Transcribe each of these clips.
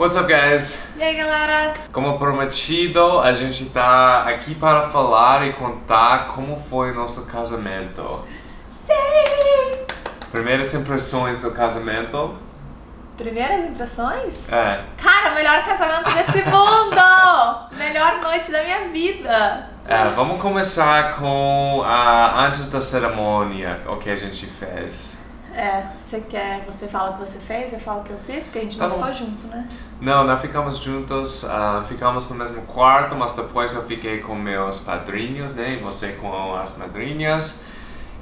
What's up, guys? E aí, galera? Como prometido, a gente tá aqui para falar e contar como foi nosso casamento. Sim! Primeiras impressões do casamento? Primeiras impressões? É. Cara, melhor casamento desse mundo! melhor noite da minha vida! É, vamos começar com a antes da cerimônia, o que a gente fez. É, você quer, você fala o que você fez, eu falo o que eu fiz, porque a gente Tá não bom. ficou junto, né? Não, nós ficamos juntos, ah, ficamos no mesmo quarto, mas depois eu fiquei com meus padrinhos, né? E você com as madrinhas.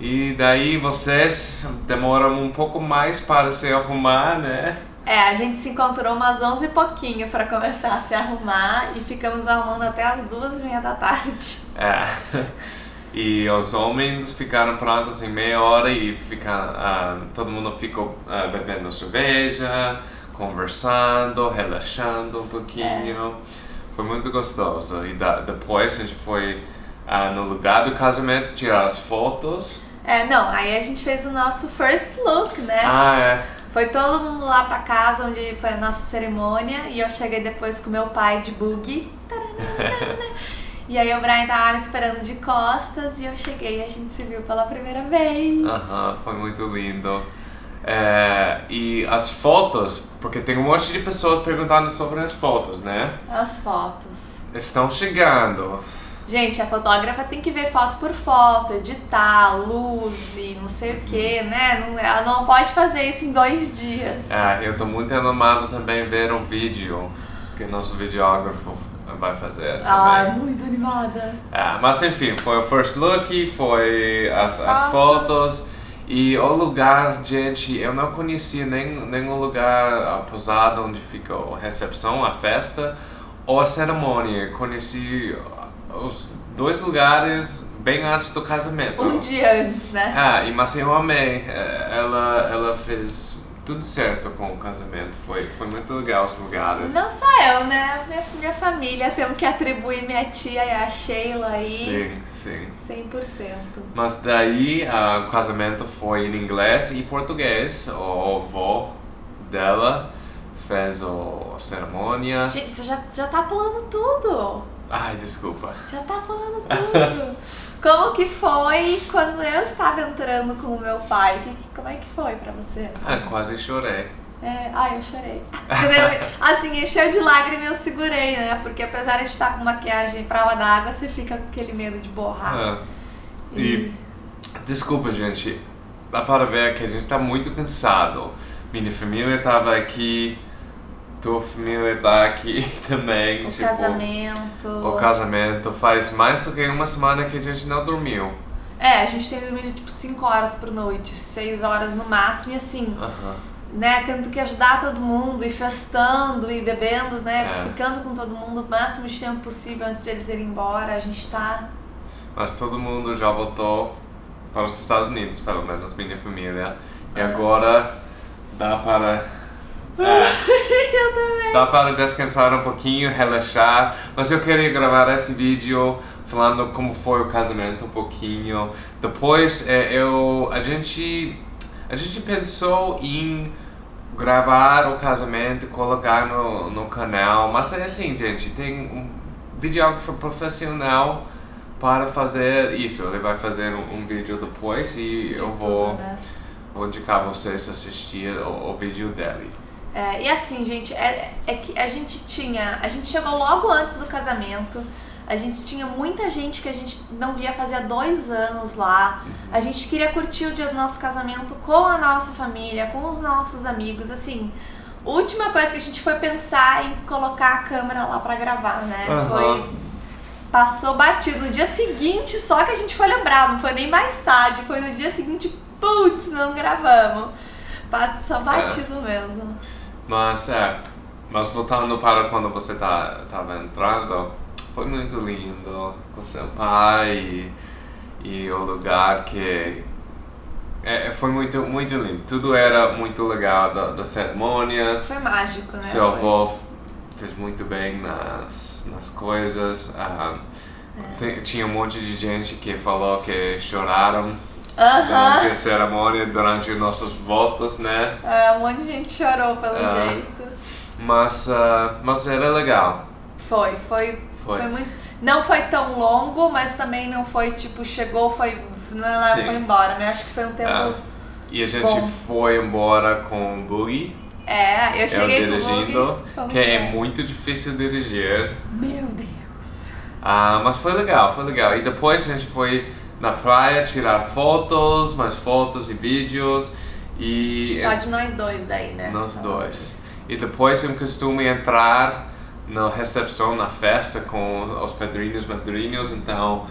E daí vocês demoram um pouco mais para se arrumar, né? É, a gente se encontrou umas 11 e pouquinho pra começar a se arrumar e ficamos arrumando até as duas e meia da tarde. É. E os homens ficaram prontos em meia hora e fica, ah, todo mundo ficou ah, bebendo cerveja, conversando, relaxando um pouquinho. Foi muito gostoso. E da, depois a gente foi ah, no lugar do casamento tirar as fotos. É, não, aí a gente fez o nosso first look, né? Ah, é. Foi todo mundo lá pra casa onde foi a nossa cerimônia e eu cheguei depois com meu pai de buggy. E aí o Brian tava me esperando de costas e eu cheguei e a gente se viu pela primeira vez. Aham, foi muito lindo. É, e as fotos, porque tem um monte de pessoas perguntando sobre as fotos, né? As fotos. Estão chegando. Gente, a fotógrafa tem que ver foto por foto, editar, luz e não sei o que, né? Não- ela não pode fazer isso em dois dias. É, eu tô muito animado também ver o vídeo que nosso videógrafo vai fazer Ah, também. muito animada. É, mas enfim, foi o first look, foi as, As as fotos. e o lugar, gente, eu não conhecia nem, nem o lugar, a posada onde fica a recepção, a festa ou a cerimônia. Conheci os dois lugares bem antes do casamento. Um dia antes, né? Ah, e mas eu amei. É, Ela, ela fez tudo certo com o casamento. Foi, foi muito legal os lugares. Não só eu, né? Minha, minha família, temos que atribuir minha tia e a Sheila aí. Sim, sim. 100%. Mas daí ah, o casamento foi em inglês e português. O avô dela fez o, a cerimônia. Gente, você já, já tá pulando tudo. Ai, desculpa. Já tá pulando tudo. Como que foi quando eu estava entrando com o meu pai? Que, que- como é que foi pra você? assim? Ah, quase chorei. É, ai, eu chorei. Eu, assim, encheu de lágrima e eu segurei, né? Porque apesar de estar com maquiagem prova d'água, você fica com aquele medo de borrar. Ah, e desculpa, gente. Dá para ver que a gente tá muito cansado. Minha família tava aqui. Tua família tá aqui também. O tipo, casamento. O casamento faz mais do que uma semana que a gente não dormiu. É, a gente tem dormido tipo 5 horas por noite, 6 horas no máximo, e assim, né, tendo que ajudar todo mundo, e festando, e bebendo, né, É. ficando com todo mundo o máximo de tempo possível antes de eles irem embora. A gente tá. Mas todo mundo já voltou para os Estados Unidos, pelo menos minha família. E Ah. agora dá para. É, Eu também. dá para descansar um pouquinho, relaxar. Mas eu queria gravar esse vídeo falando como foi o casamento um pouquinho. Depois é, eu a gente a gente pensou em gravar o casamento colocar no, no canal, mas é assim, gente, tem um videógrafo profissional para fazer isso. Ele vai fazer um, um vídeo depois e De eu tudo, vou, né? vou indicar vocês assistir o, o vídeo dele. É, e assim, gente, é, é que a gente tinha. A gente chegou logo antes do casamento. A gente tinha muita gente que a gente não via fazia dois anos lá. A gente queria curtir o dia do nosso casamento com a nossa família, com os nossos amigos. Assim, última coisa que a gente foi pensar em colocar a câmera lá pra gravar, né? Aham. Foi. Passou batido. No dia seguinte, só que a gente foi lembrar, não foi nem mais tarde, foi no dia seguinte, putz, não gravamos. Passou batido mesmo. Mas é, mas voltando para quando você tá, tava entrando, foi muito lindo com seu pai e, e o lugar que é, foi muito muito lindo. Tudo era muito legal da, da cerimônia. Foi mágico, né? Seu Foi. avô f- fez muito bem nas, nas coisas. ah, tem- tinha um monte de gente que falou que choraram durante Aham. a cerimônia, durante nossos votos, né? É, um monte de gente chorou pelo Ah. jeito. Mas, uh, mas era legal. Foi, foi, foi, foi. muito. Não foi tão longo, mas também não foi tipo, chegou, foi. Não, foi embora, né? Acho que foi um tempo. É. E a gente bom. foi embora com o Boogie. É, eu cheguei eu dirigindo, com que é muito difícil dirigir. Meu Deus. Ah, mas foi legal, foi legal. E depois a gente foi na praia tirar fotos, mais fotos e vídeos. E Só de nós dois daí, né? Nós Só dois. E depois eu costumo entrar na recepção, na festa com os padrinhos e madrinhos, então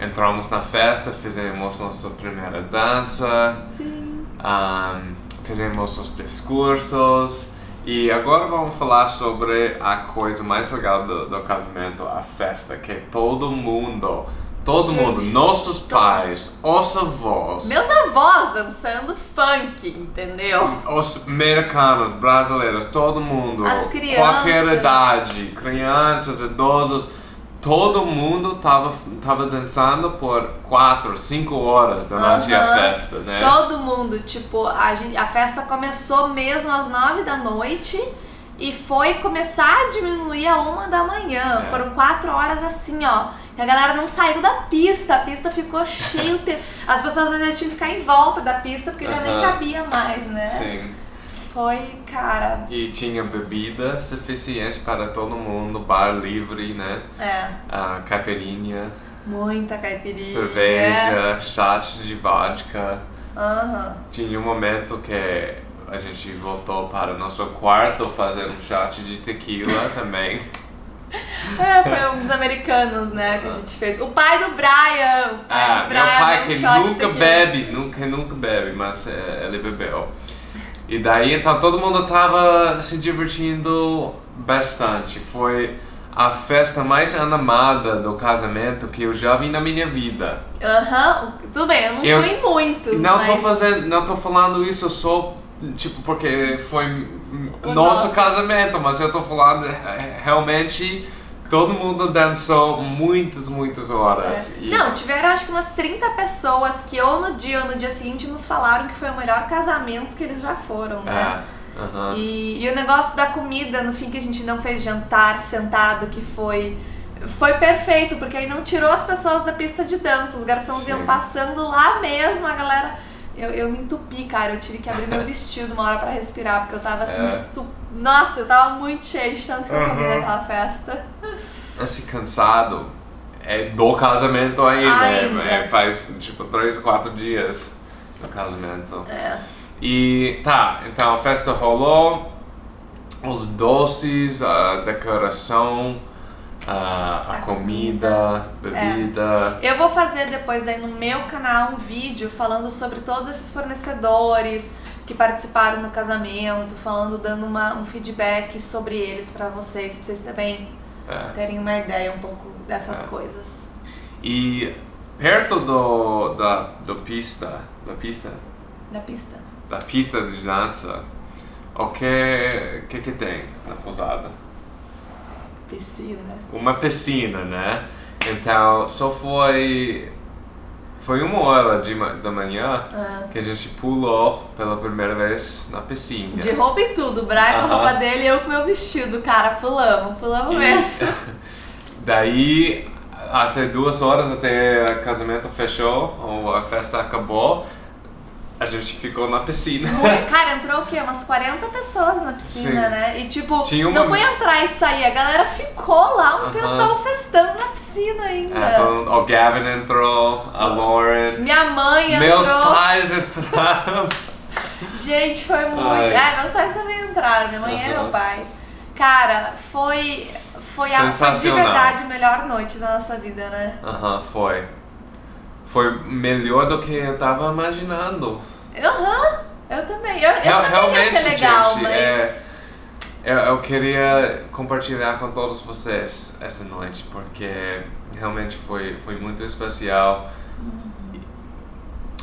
entramos na festa, fizemos nossa primeira dança, Sim. Um, fizemos os discursos e agora vamos falar sobre a coisa mais legal do, do casamento, a festa, que todo mundo Todo Gente, mundo, nossos pais, os avós. Meus avós dançando funk, entendeu? Os americanos, brasileiros, todo mundo. As crianças. Qualquer idade, crianças, idosos, todo mundo tava, tava dançando por quatro, cinco horas durante a festa, né? Todo mundo, tipo, a, gente, a festa começou mesmo às nove da noite e foi começar a diminuir a uma da manhã. É. Foram quatro horas assim, ó. E a galera não saiu da pista, a pista ficou cheia. As pessoas às vezes tinham que ficar em volta da pista porque uh -huh. já nem cabia mais, né? Sim. Foi, cara. E tinha bebida suficiente para todo mundo, bar livre, né? É. A caipirinha. Muita caipirinha. Cerveja, é. chá de vodka. Uhum. Tinha um momento que a gente voltou para o nosso quarto fazer um shot de tequila também. É, foi um dos americanos, né, que a gente fez. O pai do Brian, o pai ah, do Brian. Meu pai que nunca bebe, nunca, nunca bebe, mas é, ele bebeu. E daí, então, todo mundo tava se divertindo bastante. Foi a festa mais animada do casamento que eu já vi na minha vida. Aham, uhum. tudo bem, eu não eu fui em muitos, não mas... Tô fazendo, não tô falando isso só, tipo, porque foi o nosso nosso casamento, mas eu tô falando é, realmente Todo mundo dançou muitas, muitas horas. É. E... Não, tiveram acho que umas 30 pessoas que ou no dia ou no dia seguinte nos falaram que foi o melhor casamento que eles já foram, né? É. Uhum. E, e o negócio da comida, no fim que a gente não fez jantar sentado, que foi foi perfeito, porque aí não tirou as pessoas da pista de dança, os garçons Sim. iam passando lá mesmo, a galera eu, eu me entupi, cara. Eu tive que abrir meu vestido uma hora pra respirar, porque eu tava assim, é. estup... Nossa, eu tava muito cheio de tanto que eu comi naquela festa. Esse cansado é do casamento ainda. ainda. É, faz tipo três ou quatro dias do casamento. É. E tá, então a festa rolou, os doces, a decoração a, a, comida, bebida. É. Eu vou fazer depois aí no meu canal um vídeo falando sobre todos esses fornecedores que participaram no casamento, falando, dando uma, um feedback sobre eles para vocês, pra vocês também é. terem uma ideia um pouco dessas é. coisas. E perto do, da do pista, da pista? Da pista. Da pista de dança, o que, que, que tem na pousada? Piscina. Uma piscina, né? Então, só foi foi uma hora de, da manhã ah. que a gente pulou pela primeira vez na piscina. De roupa e tudo, o Brian com a roupa dele e eu com meu vestido, cara, pulamos, pulamos e... mesmo. Daí, até duas horas até o casamento fechou, ou a festa acabou, a gente ficou na piscina. Cara, entrou o quê? Umas 40 pessoas na piscina, Sim. né? E tipo, uma... não foi entrar e sair, a galera ficou lá um uh -huh. tempão festando na piscina ainda. É, então, o Gavin entrou, a Lauren. Minha mãe entrou. Meus pais entraram. gente, foi muito. Ai. É, meus pais também entraram, minha mãe uh -huh. e meu pai. Cara, foi. Foi, a, de verdade a melhor noite da nossa vida, né? Aham, uh -huh, foi foi melhor do que eu tava imaginando. Aham, uhum, eu também. Eu, eu Real, sabia que ia ser legal, gente, mas... É, eu, eu queria compartilhar com todos vocês essa noite, porque realmente foi, foi muito especial. Uhum.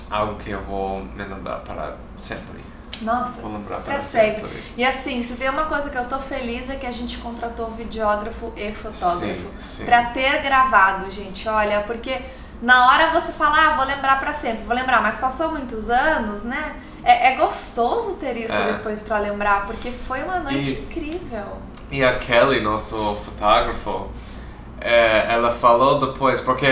Algo que eu vou me lembrar para sempre. Nossa, vou lembrar para sempre. sempre. E assim, se tem uma coisa que eu tô feliz é que a gente contratou videógrafo e fotógrafo para ter gravado, gente. Olha, porque na hora você fala, ah, vou lembrar para sempre, vou lembrar, mas passou muitos anos, né? É, é gostoso ter isso É. depois pra lembrar, porque foi uma noite E- incrível. E a Kelly, nosso fotógrafo, é, ela falou depois, porque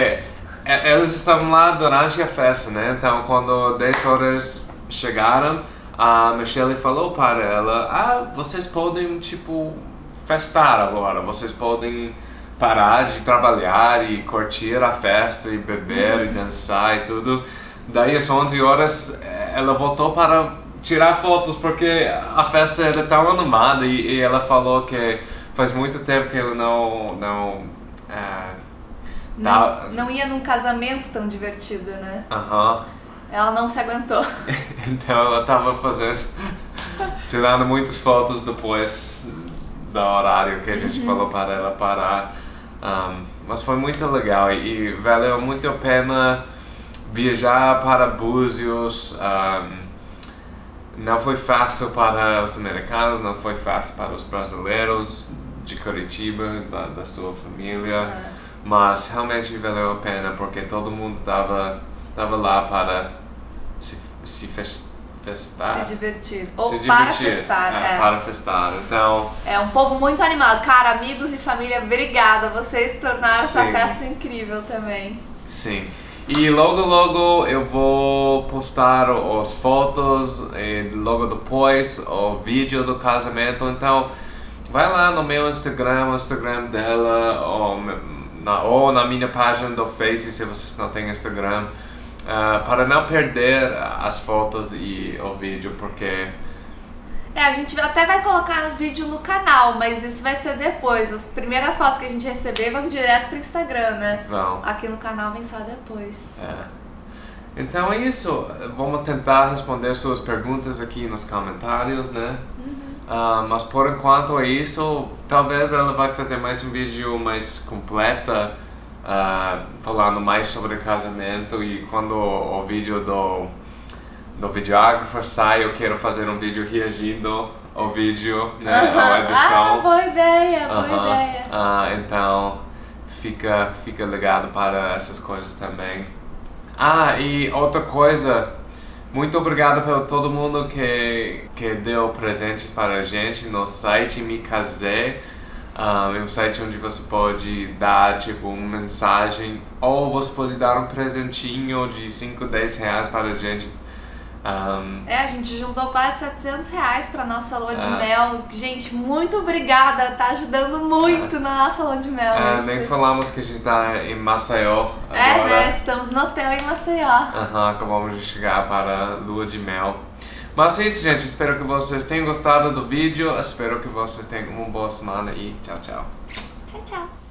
é, eles estavam lá durante a festa, né? Então, quando 10 horas chegaram, a Michelle falou para ela: Ah, vocês podem, tipo, festar agora, vocês podem parar de trabalhar e curtir a festa e beber e dançar e tudo. Daí, às 11 horas, eh, ela voltou para tirar fotos porque a festa era tão animada e, e ela falou que faz muito tempo que ela não. não é, Não, não ia num casamento tão divertido, né? Aham. Ela não se aguentou. Então ela tava fazendo. tirando muitas fotos depois do horário que a gente falou para ela parar. Um, mas foi muito legal e, e valeu muito a pena viajar para Búzios. um, não foi fácil para os americanos, não foi fácil para os brasileiros de Curitiba, da, da sua família. Mas realmente valeu a pena porque todo mundo estava tava lá para se, se festar. Se divertir. Ou se para divertir. festar, é, é. Para festar. Então, É um povo muito animado. Cara, amigos e família, obrigada. Vocês tornaram essa Sim. festa incrível também. sim. E logo logo eu vou postar as fotos e logo depois o vídeo do casamento. Então, vai lá no meu Instagram, o Instagram dela, ou na, ou na minha página do Face se vocês não têm Instagram. Ah, para não perder as fotos e o vídeo, porque É, a gente até vai colocar vídeo no canal, mas isso vai ser depois. As primeiras fotos que a gente receber vão direto pro Instagram, né? vão. Aqui no canal vem só depois. É. Então é isso. Vamos tentar responder suas perguntas aqui nos comentários, né? Ah, mas por enquanto é isso. Talvez ela vai fazer mais um vídeo mais completa, ah, falando mais sobre casamento e quando o, o vídeo do do videógrafo sai, eu quero fazer um vídeo reagindo ao vídeo, né? A Ah, edição. boa ideia, boa Aham. ideia. Ah, então fica, fica ligado para essas coisas também. Ah, e outra coisa, muito obrigado pelo todo mundo que, que deu presentes para a gente no site Me Casé. Ah, é um site onde você pode dar tipo uma mensagem ou você pode dar um presentinho de 5, 10 reais para a gente. Um, É, a gente juntou quase 700 reais pra nossa lua de É. mel. Gente, muito obrigada. Tá ajudando muito na nossa lua de mel. é, isso. nem falamos que a gente está em Maceió É, agora. né? Estamos no hotel em Maceió. Aham, acabamos de chegar para a lua de mel. Mas é isso, gente. Espero que vocês tenham gostado do vídeo. Espero que vocês tenham uma boa semana e tchau, tchau. Tchau, tchau.